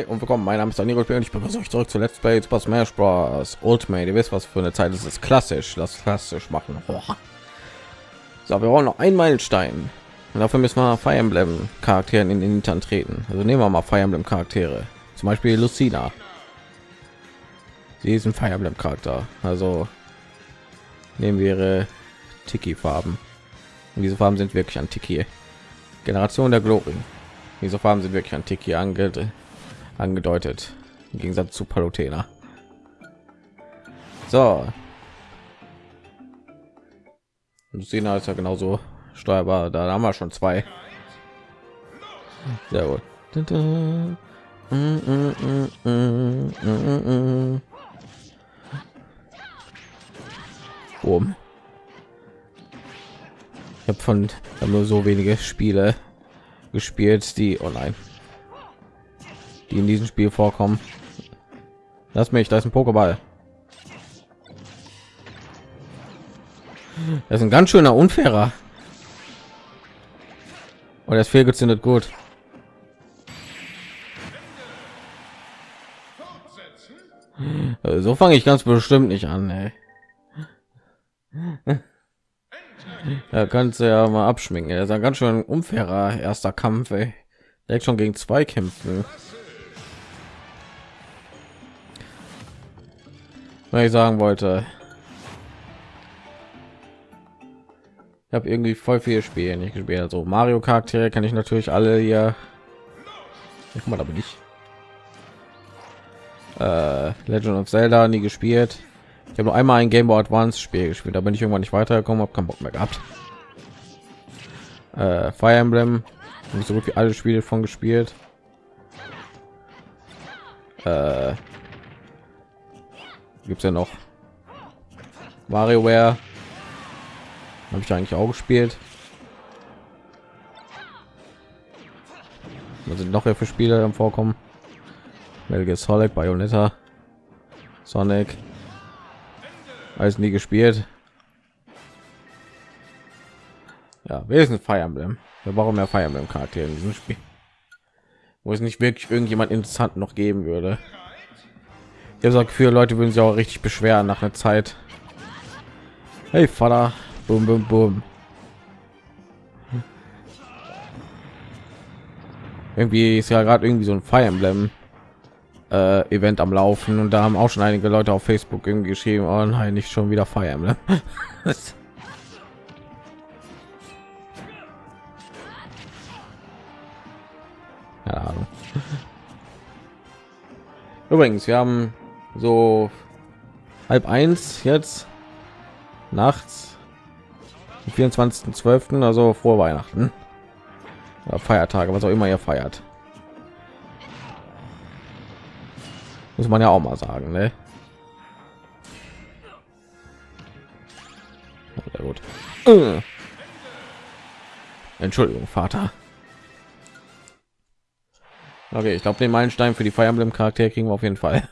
Hi und willkommen, mein Name ist Daniel und ich begrüße euch zurück zu Let's Play Super Smash Bros. Ultimate. Ihr wisst, was für eine Zeit ist es klassisch, das klassisch machen. So, wir brauchen noch einen Meilenstein. Und dafür müssen wir Fire Emblem Charakteren in den Hintern treten. Also nehmen wir mal Fire Emblem Charaktere. Zum Beispiel Lucina. Sie ist ein Fire Emblem Charakter. Also nehmen wir ihre Tiki Farben. Und diese Farben sind wirklich an Tiki. Generation der Glory. Diese Farben sind wirklich antik hier ange angedeutet. Im Gegensatz zu Palutena. So. Lucina ist ja genauso steuerbar. Da haben wir schon zwei. Sehr gut. Boom. Ich habe von hab nur so wenige Spiele gespielt, die online, oh die in diesem Spiel vorkommen. Lass mich, da ist ein Pokéball. Das ist ein ganz schöner unfairer. Und das fehlgezündet gut. So fange ich ganz bestimmt nicht an. Ey. Da kannst du ja mal abschminken. Er ist ein ganz schön unfairer erster Kampf. Ey. Direkt schon gegen zwei kämpfen. Was ich sagen wollte. Ich habe irgendwie voll viele Spiele nicht gespielt. Also Mario Charaktere kann ich natürlich alle hier. Ja, mal, da bin ich. Äh, Legend of Zelda nie gespielt. Ich habe nur einmal ein Game Boy Advance Spiel gespielt, da bin ich irgendwann nicht weitergekommen, habe keinen Bock mehr gehabt. Äh, Fire Emblem, nicht so gut wie alle Spiele von gespielt. Äh, gibt's ja noch WarioWare, habe ich eigentlich auch gespielt. Was sind noch hier für Spiele im Vorkommen? Gear Solid, Bayonetta, Sonic, alles nie gespielt. Ja, ist ein Fire Emblem? Wir brauchen mehr Fire Emblem Charaktere in diesem Spiel, wo es nicht wirklich irgendjemand interessant noch geben würde. Ich habe das Gefühl, Leute würden sich auch richtig beschweren nach einer Zeit. Hey Vater, boom, boom, boom. Irgendwie ist ja gerade irgendwie so ein Fire Emblem äh, Event am Laufen und da haben auch schon einige Leute auf Facebook irgendwie geschrieben, oh nein, nicht schon wieder Fire Emblem. Keine Ahnung. Übrigens, wir haben so halb eins jetzt nachts, 24.12., also vor Weihnachten. Oder Feiertage, was auch immer ihr feiert. muss man ja auch mal sagen ne? Sehr gut äh. entschuldigung vater okay ich glaube den meilenstein für die Fire Emblem charakter kriegen wir auf jeden fall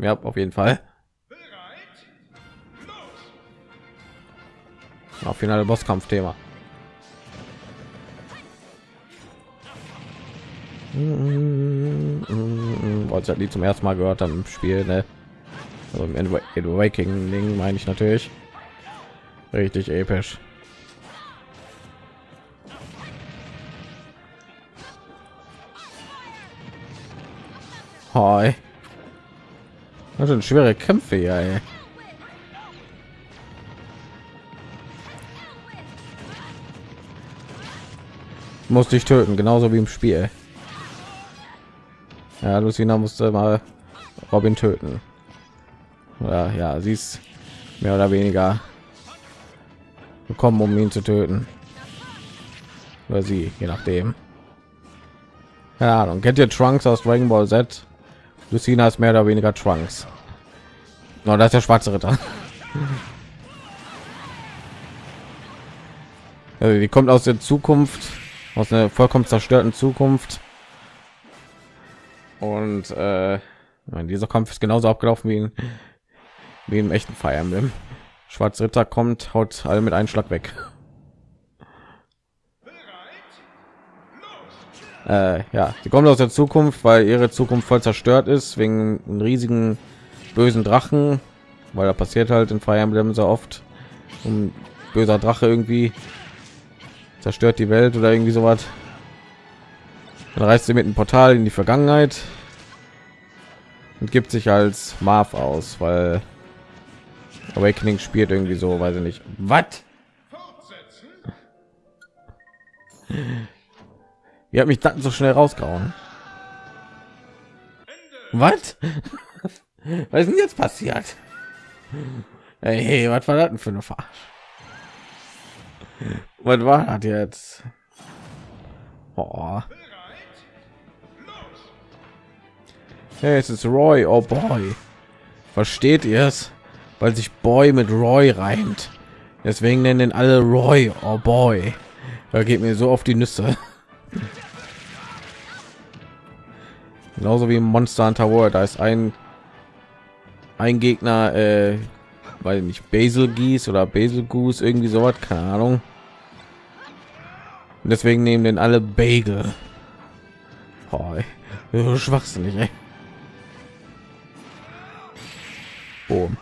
ja auf jeden fall auf finale bosskampf thema als ich die zum ersten Mal gehört haben im Spiel, ne? Also im Waking Ding meine ich natürlich. Richtig episch. Hi. Das sind schwere Kämpfe hier, ey. Musste ich töten, genauso wie im Spiel. Ja, Lucina musste mal Robin töten. Oder ja, sie ist mehr oder weniger gekommen, um ihn zu töten. Oder sie, je nachdem. Ja, und kennt ihr Trunks aus Dragon Ball Z? Lucina ist mehr oder weniger Trunks. No, das ist der schwarze Ritter. Also die kommt aus der Zukunft, aus einer vollkommen zerstörten Zukunft und äh, dieser Kampf ist genauso abgelaufen wie in, wie im echten Fire Emblem. Schwarz Ritter kommt, haut alle mit einem Schlag weg. Äh, ja, sie kommt aus der Zukunft, weil ihre Zukunft voll zerstört ist wegen einem riesigen bösen Drachen, weil da passiert halt in Fire Emblem so oft. Ein böser Drache irgendwie zerstört die Welt oder irgendwie so was. Dann reist sie mit einem Portal in die Vergangenheit und gibt sich als Marv aus, weil Awakening spielt irgendwie so, weiß ich nicht. Was? Wie hat mich dann so schnell rausgehauen? Was? Was ist denn jetzt passiert? Hey, hey was war das denn für eine Fahrt? Was war das jetzt? Oh. Hey, es ist Roy. Oh boy. Versteht ihr es? Weil sich Boy mit Roy reimt. Deswegen nennen alle Roy. Oh boy. Da geht mir so auf die Nüsse. Genauso wie Monster Hunter World. Da ist ein ein Gegner, äh, weil nicht Basil Gies oder Basil Goose irgendwie so was, keine Ahnung. Und deswegen nehmen den alle Bagel. Oh, schwachsinnig. Boom.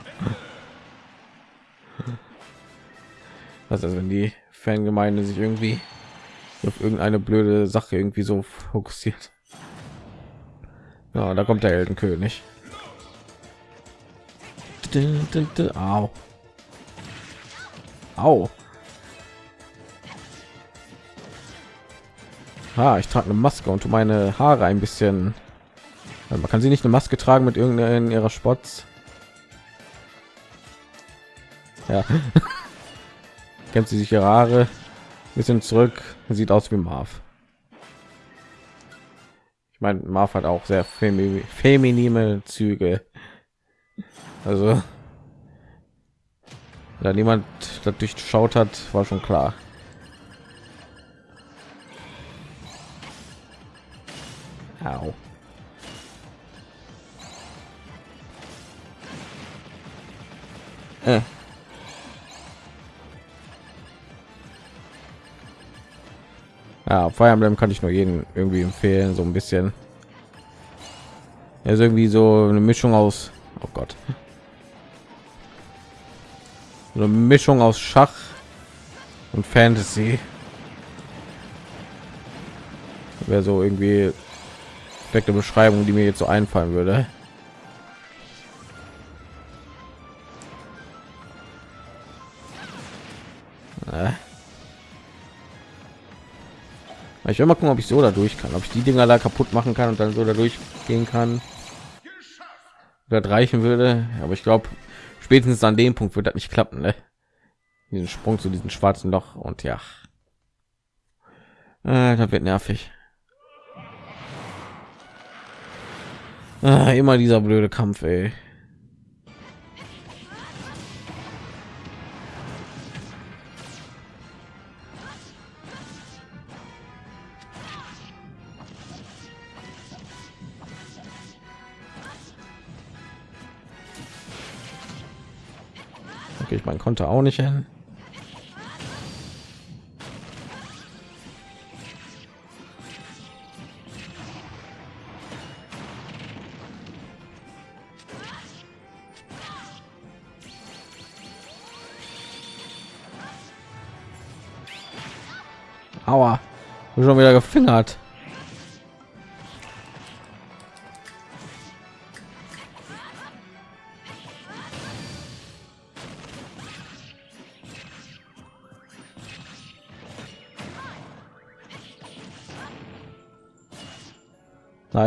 Was ist, wenn die Fangemeinde sich irgendwie auf irgendeine blöde Sache irgendwie so fokussiert? Ja, da kommt der Heldenkönig. Au. Au. Ah, ich trage eine Maske und meine Haare ein bisschen. Man kann sie nicht eine Maske tragen mit irgendeiner ihrer Spots. Ja. Kennt sie sich ihre Haare ein bisschen zurück. Sieht aus wie Marv. Ich meine, Marv hat auch sehr femi feminine Züge. Also, da niemand das durchschaut hat, war schon klar. Au. Äh. Ja, Fire Emblem kann ich nur jeden irgendwie empfehlen, so ein bisschen. Ist irgendwie so eine Mischung aus, oh Gott, eine Mischung aus Schach und Fantasy. Wäre so irgendwie perfekte Beschreibung, die mir jetzt so einfallen würde. Ich will mal gucken, ob ich so da durch kann, ob ich die Dinger da kaputt machen kann und dann so dadurch gehen kann. Das reichen würde, aber ich glaube, spätestens an dem Punkt wird das nicht klappen, ne? Diesen Sprung zu diesem schwarzen Loch und ja, äh, das wird nervig. Ah, immer dieser blöde Kampf, ey. Mein konnte auch nicht hin. Aua, schon wieder gefingert.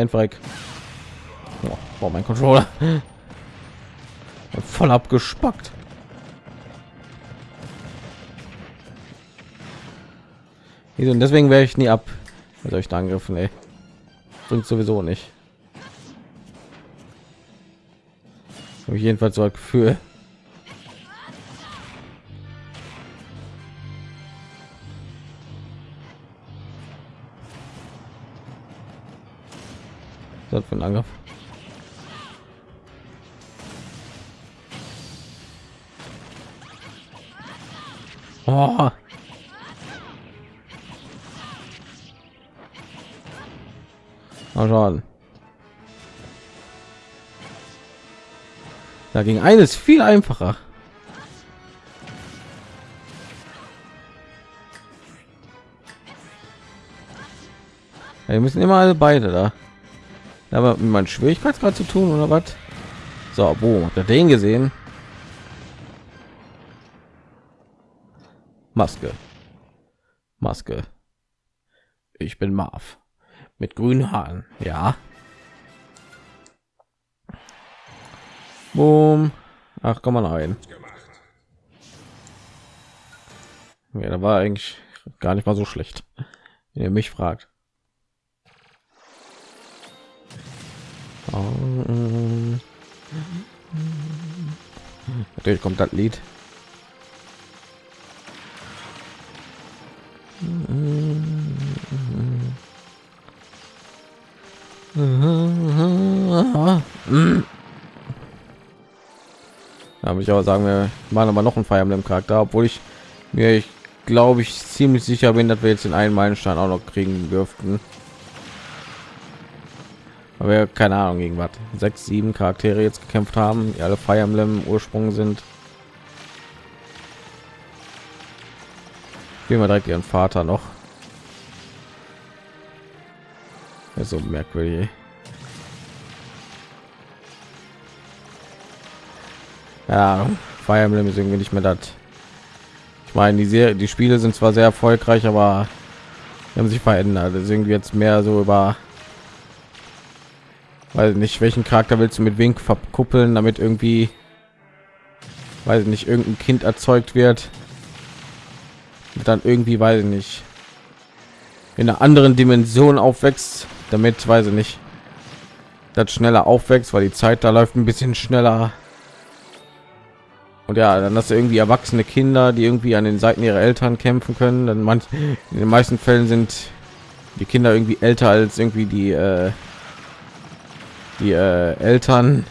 Nein, Freck. Oh, mein Controller. Voll abgespackt. Und deswegen wäre ich nie ab mit euch angriffen, ey. Bringt sowieso nicht. Habe ich jedenfalls so ein Gefühl. Ein Angriff. Oh. Mal schauen. Da ging eines viel einfacher. Wir müssen immer alle beide da. Aber mit meinem Schwierigkeitsgrad zu tun oder was? So, wo habt ihr den gesehen? Maske. Maske. Ich bin Marv. Mit grünen Haaren. Ja. Boom. Ach, komm mal rein. Ja, da war eigentlich gar nicht mal so schlecht. Wenn ihr mich fragt. Natürlich kommt das Lied. Da würde ich aber sagen, wir machen aber noch einen Feier im Charakter, obwohl ich mir, ich glaube ich ziemlich sicher bin, dass wir jetzt den einen Meilenstein auch noch kriegen dürften. Wir keine Ahnung gegen was sechs, sieben Charaktere jetzt gekämpft haben, die alle Fire Emblem Ursprung sind. Gehen wir direkt ihren Vater noch. Ja, so merkwürdig. Ja, Fire Emblem ist irgendwie nicht mehr das. Ich meine, die Serie, die Spiele sind zwar sehr erfolgreich, aber haben sich verändert. Das ist irgendwie jetzt mehr so über weil nicht welchen Charakter willst du mit Wink verkuppeln, damit irgendwie weil nicht irgendein Kind erzeugt wird, dann irgendwie weiß ich nicht in einer anderen Dimension aufwächst, damit weiß ich nicht das schneller aufwächst, weil die Zeit da läuft ein bisschen schneller. Und ja, dann hast du irgendwie erwachsene Kinder, die irgendwie an den Seiten ihrer Eltern kämpfen können. Dann manch, in den meisten Fällen sind die Kinder irgendwie älter als irgendwie die äh, die äh, Eltern.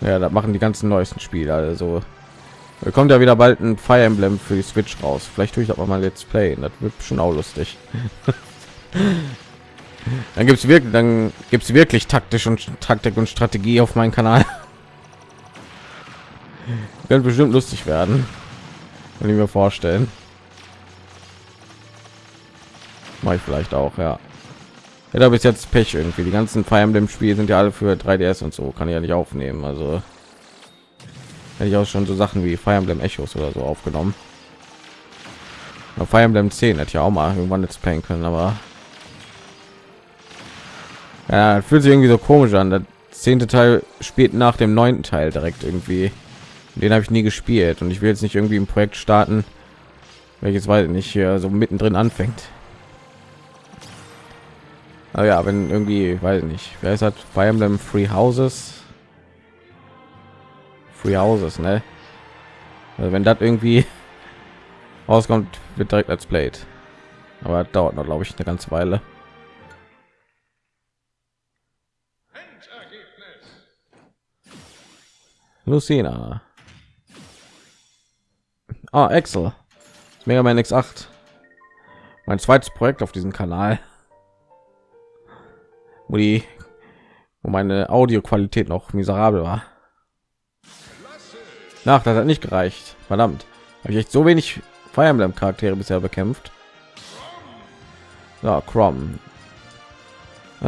Ja, da machen die ganzen neuesten Spiele. Also kommt ja wieder bald ein Fire Emblem für die Switch raus. Vielleicht tue ich aber mal Let's Play. Das wird schon auch lustig. dann gibt es wirklich, dann gibt wirklich taktisch und Taktik und Strategie auf meinem Kanal. Wird bestimmt lustig werden, wenn ich mir vorstellen. Mache ich vielleicht auch, ja. Ja, da bis jetzt Pech irgendwie. Die ganzen Fire Emblem Spiele sind ja alle für 3DS und so. Kann ich ja nicht aufnehmen. Also hätte ich auch schon so Sachen wie Fire Emblem Echos oder so aufgenommen. Ja, Fire Emblem 10 hätte ja auch mal irgendwann jetzt playen können, aber ja, fühlt sich irgendwie so komisch an. Der zehnte Teil spielt nach dem neunten Teil direkt irgendwie. Den habe ich nie gespielt und ich will jetzt nicht irgendwie ein Projekt starten, welches weiß ich nicht hier so mittendrin anfängt. Aber ja, wenn irgendwie, weiß nicht, wer ist hat Fire Emblem Free Houses? Free Houses, ne? Also wenn das irgendwie rauskommt, wird direkt als Blade. Aber dauert noch, glaube ich, eine ganze Weile. Lucina. Ah, Excel. Mega Man X8. Mein zweites Projekt auf diesem Kanal wo die wo meine Audioqualität noch miserabel war. Nach, das hat nicht gereicht. Verdammt, habe ich echt so wenig Fire Emblem Charaktere bisher bekämpft. Ja, Crom. Äh,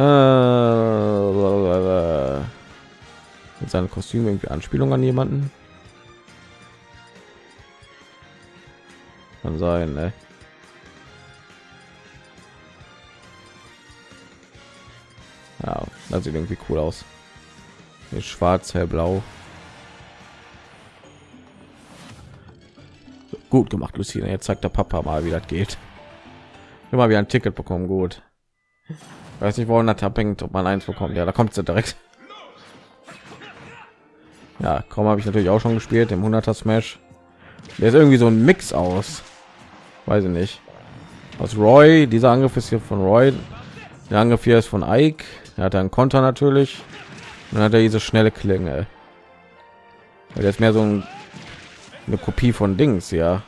mit seinem Kostüm irgendwie Anspielung an jemanden. Kann sein, ne? Ja, das sieht irgendwie cool aus. Hier schwarz, hellblau. Gut gemacht, Lucina. Jetzt zeigt der Papa mal, wie das geht. Immer wieder ein Ticket bekommen, gut. Weiß nicht, woran das abhängt, ob man eins bekommt. Ja, da kommt sie direkt. Ja, kaum habe ich natürlich auch schon gespielt im 100er Smash. Der ist irgendwie so ein Mix aus. Weiß ich nicht. Aus Roy, dieser Angriff ist hier von Roy. Der Angriff hier ist von Ike. Er hat einen Konter natürlich. dann hat er diese schnelle Klinge. Der ist mehr so ein, eine Kopie von Dings, ja.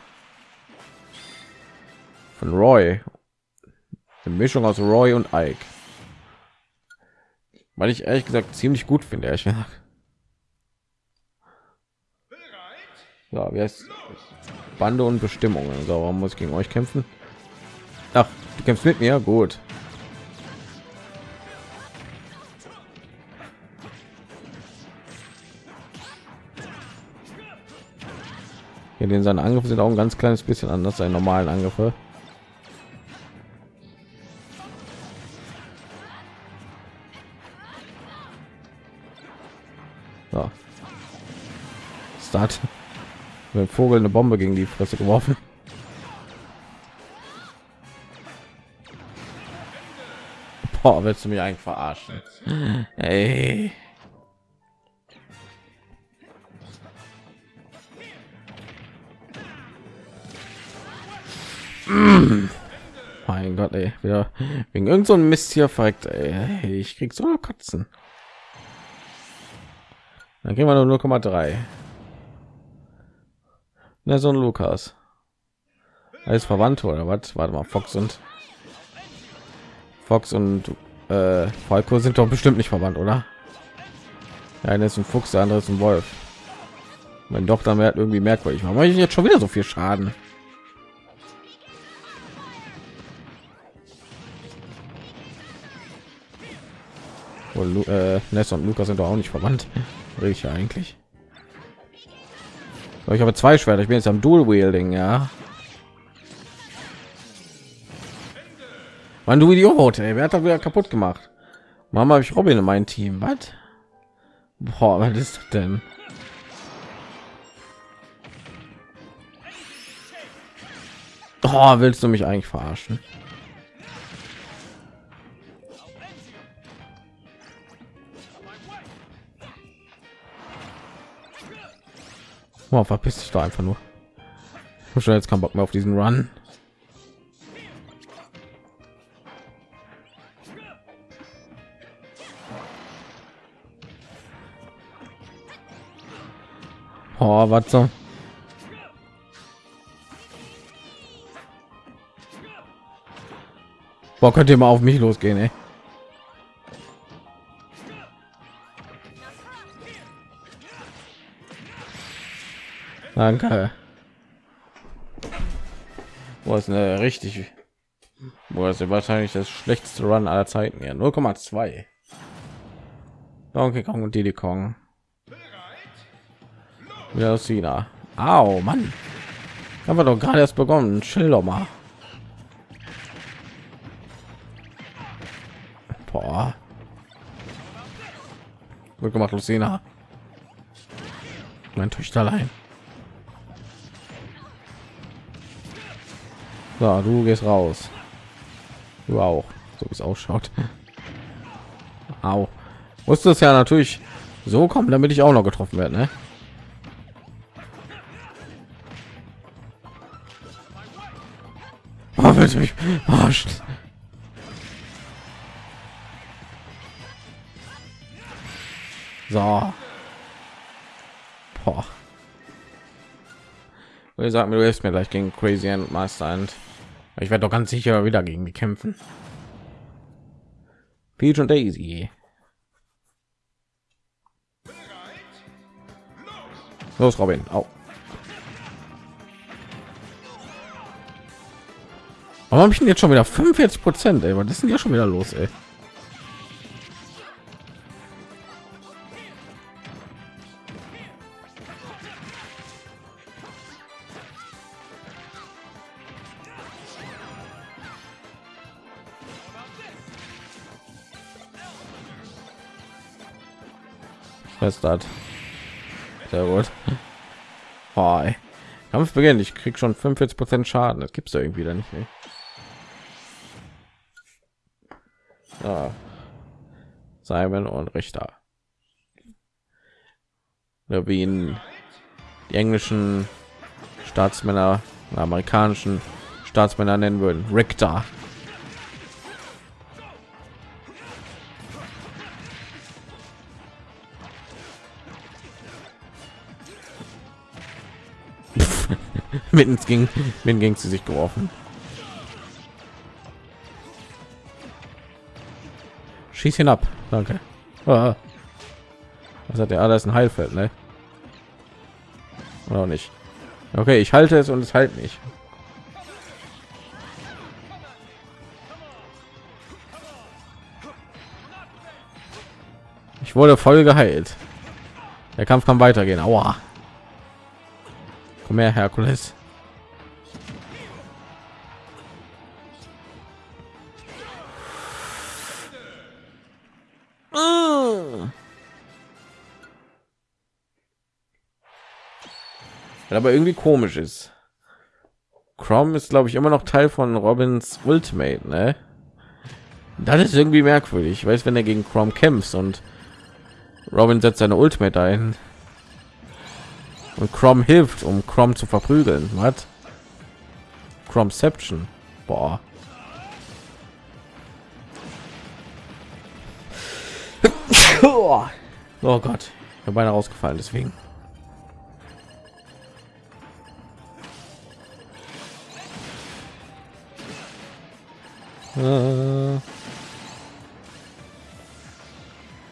Von Roy. Eine Mischung aus Roy und Ike. weil ich ehrlich gesagt ziemlich gut finde. Ich ja, wie heißt Bande und Bestimmungen. So, warum muss ich gegen euch kämpfen? Ach, du kämpfst mit mir, gut. Hier den seine Angriffe sind auch ein ganz kleines bisschen anders als normalen Angriffe. So. Start. Mit Vogel eine Bombe gegen die Fresse geworfen. Boah, willst du mich eigentlich verarschen? Ey. Gott, ey, wieder wegen irgend so ein Mist hier verreckt, ey. Ich krieg so Kotzen. Dann gehen wir nur 0,3. Na, so ein Lukas. Alles Verwandte oder was? Warte mal, Fox und Fox und äh, Falco sind doch bestimmt nicht verwandt, oder? Der eine ist ein Fuchs, der andere ist ein Wolf. Wenn doch, dann irgendwie merkwürdig. Warum mache ich jetzt schon wieder so viel Schaden? Und äh, Ness und Lukas sind doch auch nicht verwandt. Ich eigentlich. So, ich habe zwei Schwerter. Ich bin jetzt am Dual Wielding, ja. Mann, du Idiot, ey. Wer hat da wieder kaputt gemacht? Mama, habe ich Robin in mein Team. Was? Boah, was ist das denn? Oh, willst du mich eigentlich verarschen? Oh, verpiss dich da einfach nur. Ich schon jetzt keinen Bock mehr auf diesen Run. Oh, was so? Boah, könnt ihr mal auf mich losgehen, ey. Danke. Wo ist eine richtig wo ist wahrscheinlich das schlechteste Run aller Zeiten ja. 0,2 Donkey Kong und Diddy Kong. Wieder aus China. Au, Mann. Haben wir doch gerade erst begonnen. Chill doch mal. Boah. gut gemacht Lucina. Mein Töchterlein So, du gehst raus. Du auch, so wie es ausschaut. Au. Musste es ja natürlich so kommen, damit ich auch noch getroffen werde, ne? Oh, mich verarscht. So. Boah. Und ihr mir, du hilfst mir gleich gegen Crazy and Master und ich werde doch ganz sicher wieder gegen die kämpfen. Peach und Daisy. Los, Robin. Au. Warum habe ich denn jetzt schon wieder 45 Prozent? Was ist denn ja schon wieder los? Ey? Hat. Sehr gut. Boah, Kampf beginnt. Ich krieg schon 45 Prozent Schaden. Das gibt's ja irgendwie da nicht. Ey. Ja. Simon und Richter. Ja, wie ihn die englischen Staatsmänner, amerikanischen Staatsmänner nennen würden. Richter. mitten ging mitten ging sie sich geworfen schieß ihn ab danke Ah. Was hat der alles ein Heilfeld, ne? Oder nicht? Okay, ich halte es und es halt nicht. Ich wurde voll geheilt. Der Kampf kann weitergehen. Aua. Komm her, Herkules. Aber irgendwie komisch ist. Chrome ist, glaube ich, immer noch Teil von Robins Ultimate, ne? Das ist irgendwie merkwürdig. Ich weiß, wenn er gegen Chrome kämpft und Robin setzt seine Ultimate ein und Chrome hilft, um Chrome zu verprügeln. Was? Chromeception. Boah. oh Gott, ich bin beinahe rausgefallen, deswegen. Äh.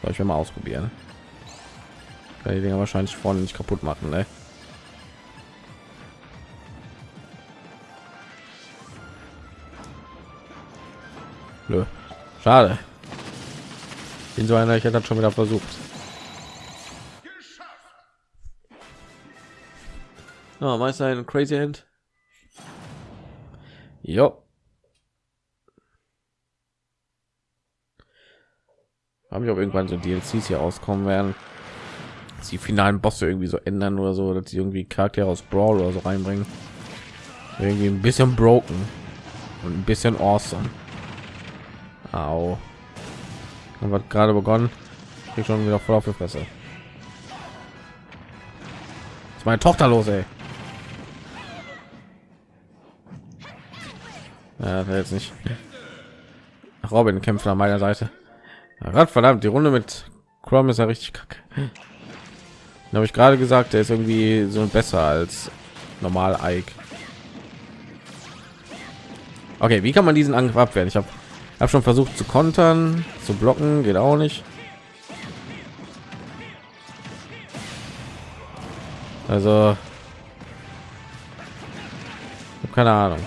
Soll ich mal ausprobieren? Kann die Dinger wahrscheinlich vorne nicht kaputt machen, ne? Nö. Schade. Bin so einer, ich hätte das schon wieder versucht. Oh, Meister ein Crazy End. Jo. Haben ich auch irgendwann so DLCs hier auskommen werden. Dass die finalen Bosse irgendwie so ändern oder so, dass sie irgendwie Charaktere aus Brawl oder so reinbringen. Irgendwie ein bisschen broken und ein bisschen awesome. Au. Und wird gerade begonnen. Ich schon wieder voll auf die Fresse. ist meine Tochter los, ey. Ja, jetzt nicht. Robin kämpft an meiner Seite. Gott verdammt, die Runde mit Chrome ist ja richtig kacke. Da habe ich gerade gesagt, der ist irgendwie so besser als normal Ike. Okay, wie kann man diesen Angriff abwehren? Ich habe hab schon versucht zu kontern, zu blocken, geht auch nicht. Also, keine Ahnung.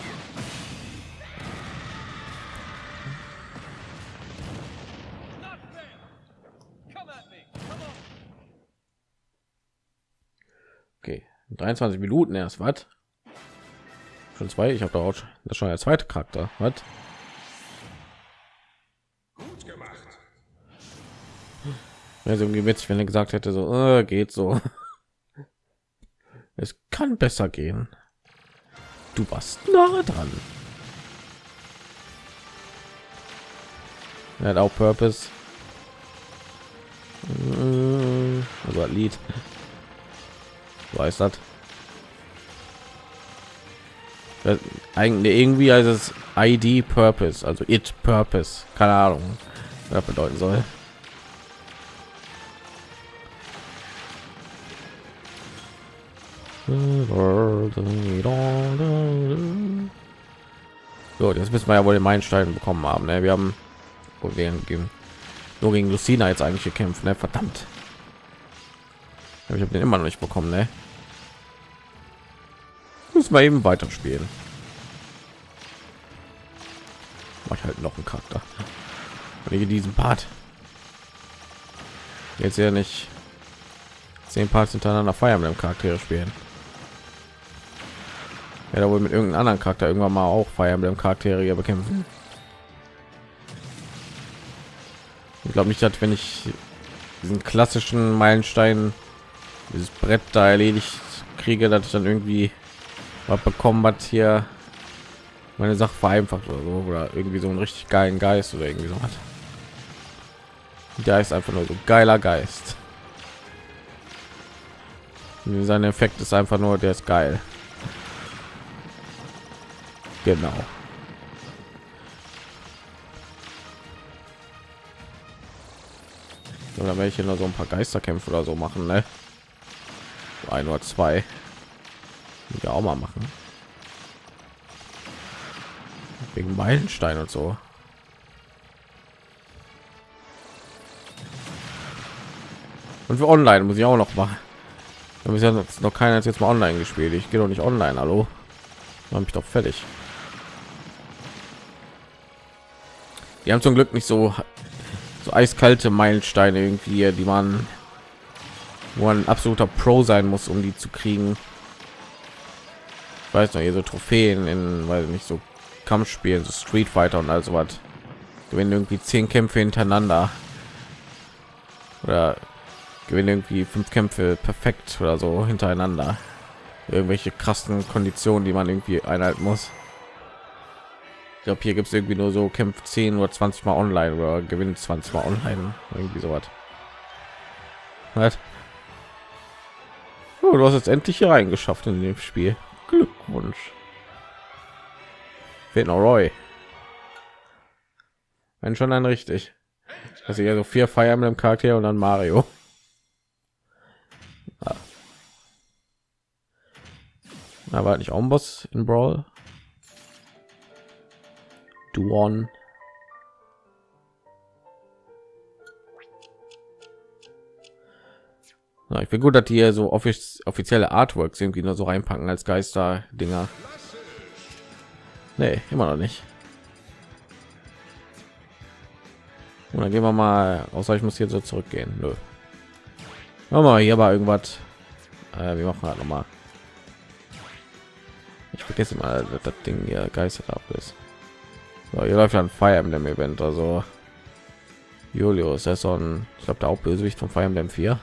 23 Minuten erst, was? Schon zwei, ich habe da auch das schon der zweite Charakter, was? Gut gemacht. Also irgendwie witzig, wenn er gesagt hätte, so äh, geht so. Es kann besser gehen. Du warst nah dran. Er hat auch Purpose. Äh, also Lied weiß das eigentlich irgendwie als es id purpose also it purpose keine ahnung was bedeuten soll so jetzt müssen wir ja wohl den Meilenstein bekommen haben ne? wir haben gegen nur gegen Lucina jetzt eigentlich gekämpft ne? verdammt ich habe den immer noch nicht bekommen ne? müssen wir eben weiterspielen mach ich halt noch einen charakter. Ich diesen part. Jetzt ja nicht zehn parts hintereinander feiern mit dem charaktere spielen. Ja da wohl mit irgendeinem anderen charakter irgendwann mal auch feiern mit dem charaktere bekämpfen. Ich glaube nicht dass wenn ich diesen klassischen meilenstein dieses brett da erledigt kriege dass ich dann irgendwie was bekommen hat hier meine Sache vereinfacht oder so oder irgendwie so einen richtig geilen Geist oder irgendwie so hat. Der ist einfach nur so geiler Geist. Sein Effekt ist einfach nur, der ist geil. Genau. Oder welche nur so ein paar Geisterkämpfe oder so machen, ne? Ein oder zwei ja auch mal machen wegen Meilenstein und so Und für online muss ich auch noch machen. Da ist ja noch keiner jetzt mal online gespielt. Ich gehe doch nicht online, hallo. Habe ich doch fertig. Die haben zum Glück nicht so so eiskalte Meilensteine irgendwie, die man wo man ein absoluter Pro sein muss, um die zu kriegen. Ich weiß noch, hier so Trophäen in, weil nicht so Kampfspielen, so Street Fighter und also was. Gewinnen irgendwie zehn Kämpfe hintereinander oder gewinnen irgendwie fünf Kämpfe perfekt oder so hintereinander. Irgendwelche krassen Konditionen, die man irgendwie einhalten muss. Ich glaube, hier gibt es irgendwie nur so kämpft 10 oder 20 mal online oder gewinnt 20 mal online. Irgendwie so was. Oh, du hast jetzt endlich hier reingeschafft in dem Spiel. Glückwunsch. Fehlt noch Roy. Wenn schon dann richtig. Also ja so vier Fire Emblem Charaktere und dann Mario. Ah. War nicht auch ein Boss in Brawl? Duon. Ja, ich bin gut, dass die hier so offiz offizielle Artworks irgendwie nur so reinpacken als Geister-Dinger. Nee, immer noch nicht. Und dann gehen wir mal, außer ich muss hier so zurückgehen. Nö. Mal hier war irgendwas. Äh, wir machen halt noch mal. Ich vergesse mal, dass das Ding hier geistert ab ist. So, hier läuft ein Fire Emblem Event, also Julius, er ist so ein, ich glaube, der Hauptbösewicht von Fire Emblem 4.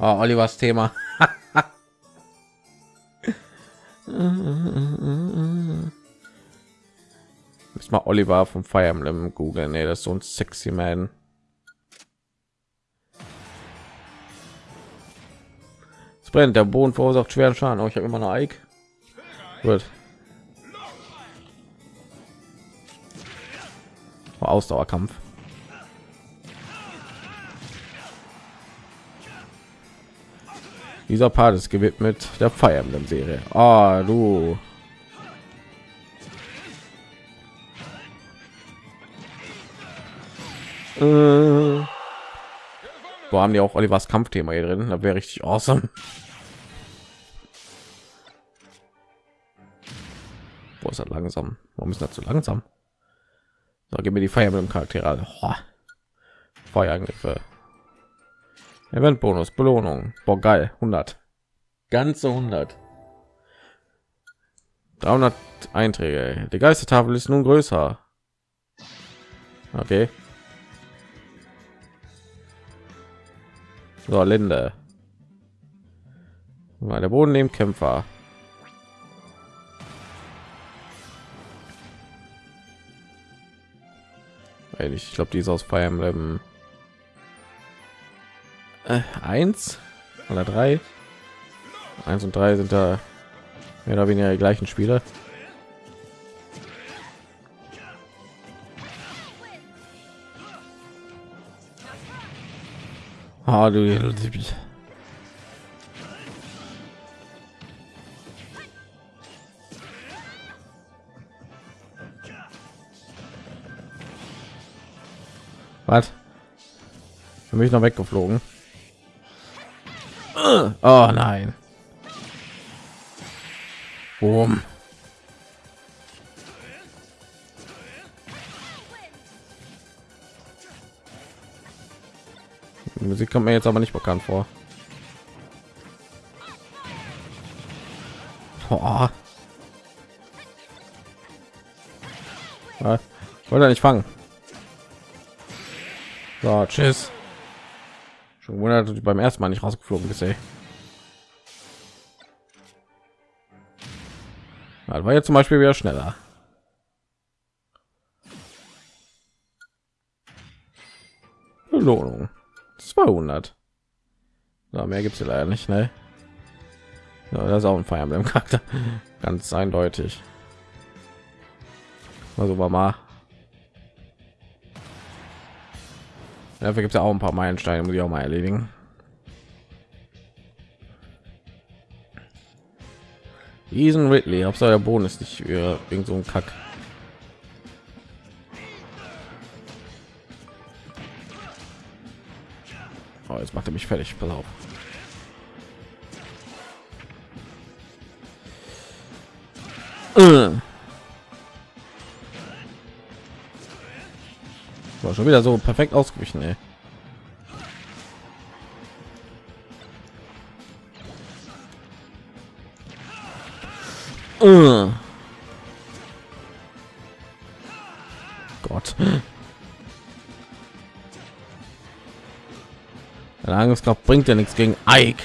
Oh, Olivers Thema. Ist mal Oliver vom Fire Emblem Google. Nee, das ist so ein sexy Man. Es brennt, der Boden verursacht schweren Schaden. Oh, ich habe immer eine Ike. Gut. Ausdauerkampf. Dieser Part ist gewidmet der Fire Emblem Serie. Ah, du. Äh. Wo haben die auch Olivers Kampfthema hier drin? Da wäre richtig awesome. Wo ist das langsam? Warum ist das so langsam? So, gib mir die Fire Emblem Charaktere. Feuerangriffe. Event Bonus, Belohnung. Boah, geil. 100. Ganze 100. 300 Einträge. Die Geistertafel ist nun größer. Okay. So, Linde. Mal der Boden neben Kämpfer. Ich glaube, die ist aus Fire Emblem äh, eins oder drei. Eins und drei sind da mehr oder weniger die gleichen Spiele. Ah, du Was? Für mich noch weggeflogen. Oh nein. Boom. Die Musik kommt mir jetzt aber nicht bekannt vor. Oh. Wollte nicht fangen. So, tschüss. Schon wundert, beim ersten Mal nicht rausgeflogen ist, ey. Ja, war jetzt zum Beispiel wieder schneller. Belohnung 200. Ja, mehr gibt es leider nicht, ne? Ja, das ist auch ein Fire Emblem Charakter, ganz eindeutig. Also war mal. Dafür gibt es ja auch ein paar Meilensteine, muss ich auch mal erledigen. Ethan Ridley, ob der Boden ist nicht für irgend so ein Kack. jetzt macht er mich fertig. Pass auf. Äh. Schon wieder so perfekt ausgewichen, ey. Uh. Gott. Angriffskraft bringt ja nichts gegen Ike.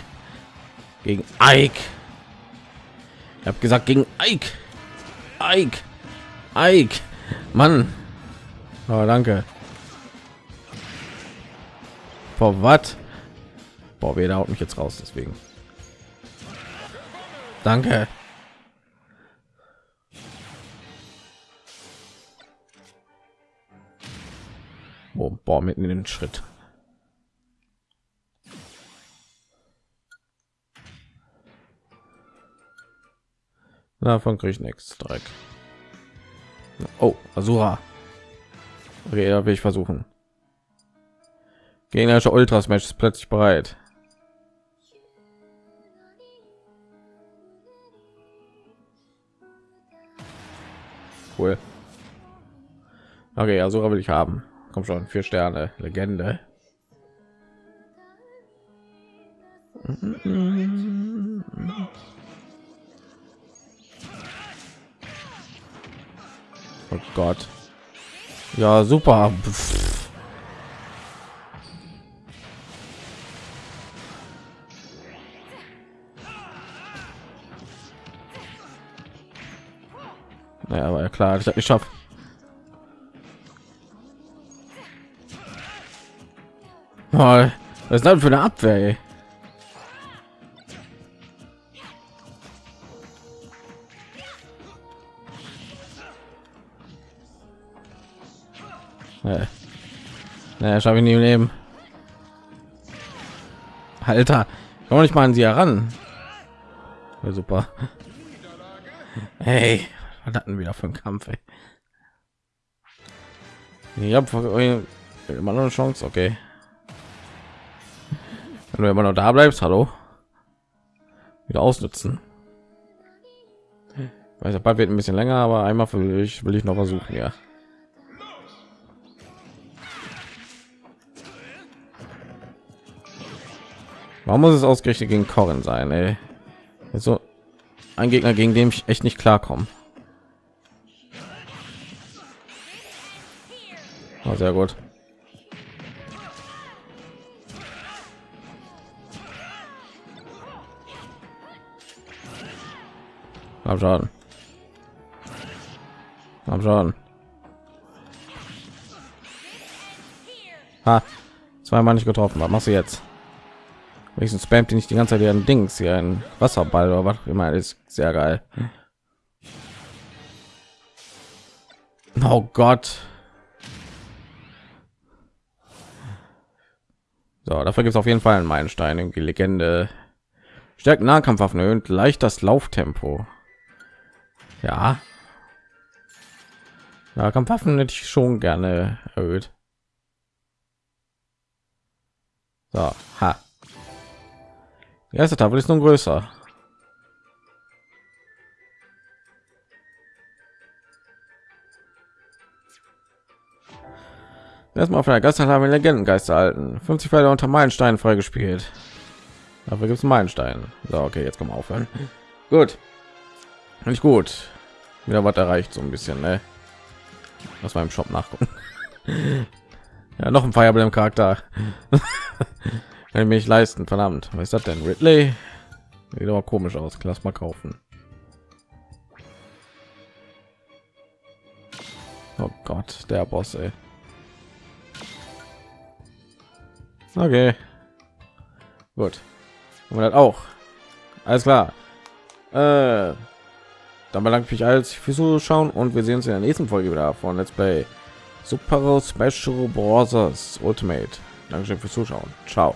Gegen Ike. Ich habe gesagt gegen Ike. Ike. Ike. Mann. Oh, danke. Vor was? Boah, wer haut mich jetzt raus, deswegen. Danke. Oh, boah, mitten in den Schritt. Davon kriege ich nichts. Dreck. Oh, Asura. Okay, will ich versuchen. Gegnerische Ultras Match ist plötzlich bereit. Cool. Okay, Asura will ich haben. Komm schon, vier Sterne, Legende. Oh Gott. Ja, super. Pff. Naja, aber ja klar, ich habe geschafft. Was ist das für eine Abwehr? Ey? Nee. Nee, schaffe ich nie im Leben. Alter, komm nicht mal an sie heran. Ja, super. Hey, was hatten wir für einen Kampf? Ey? Ich habe immer noch eine Chance, okay. Wenn du immer noch da bleibst, hallo. Wieder ausnutzen. Weiß bald wird ein bisschen länger, aber einmal will ich will ich noch versuchen, ja. Warum muss es ausgerechnet gegen Corin sein, ey? So ein Gegner, gegen den ich echt nicht klarkommen. Oh, sehr gut. Hab schon. Hab schon. Ha. Zweimal nicht getroffen. Was machst du jetzt? Wenigstens spammt die nicht die ganze Zeit ihren Dings hier ein Wasserball oder was immer ist sehr geil. Oh Gott. So, dafür gibt es auf jeden Fall einen Meilenstein. Irgendwie Legende. Stärkt Nahkampfwaffen erhöht leicht das Lauftempo. Ja. Ja, Kampfwaffen hätte ich schon gerne erhöht. So, ha. Die erste Tafel ist nun größer. Erstmal von der wir Legendengeister halten. 50 Felder unter Meilenstein freigespielt. Dafür gibt es Meilenstein. So, okay, jetzt kommen aufhören. Gut. Nicht gut. Wieder was erreicht, so ein bisschen, ne? Was war im Shop nachgucken. ja, noch ein Fire Charakter. Kann ich mich leisten, verdammt. Was ist das denn? Ridley? Sieht aber komisch aus. Lass mal kaufen. Oh Gott, der Boss, ey. Okay. Gut. Und das auch. Alles klar. Äh, dann bedanke ich mich als fürs Zuschauen und wir sehen uns in der nächsten Folge wieder von Let's Play Super Special Bros. Ultimate. Dankeschön fürs Zuschauen. Ciao.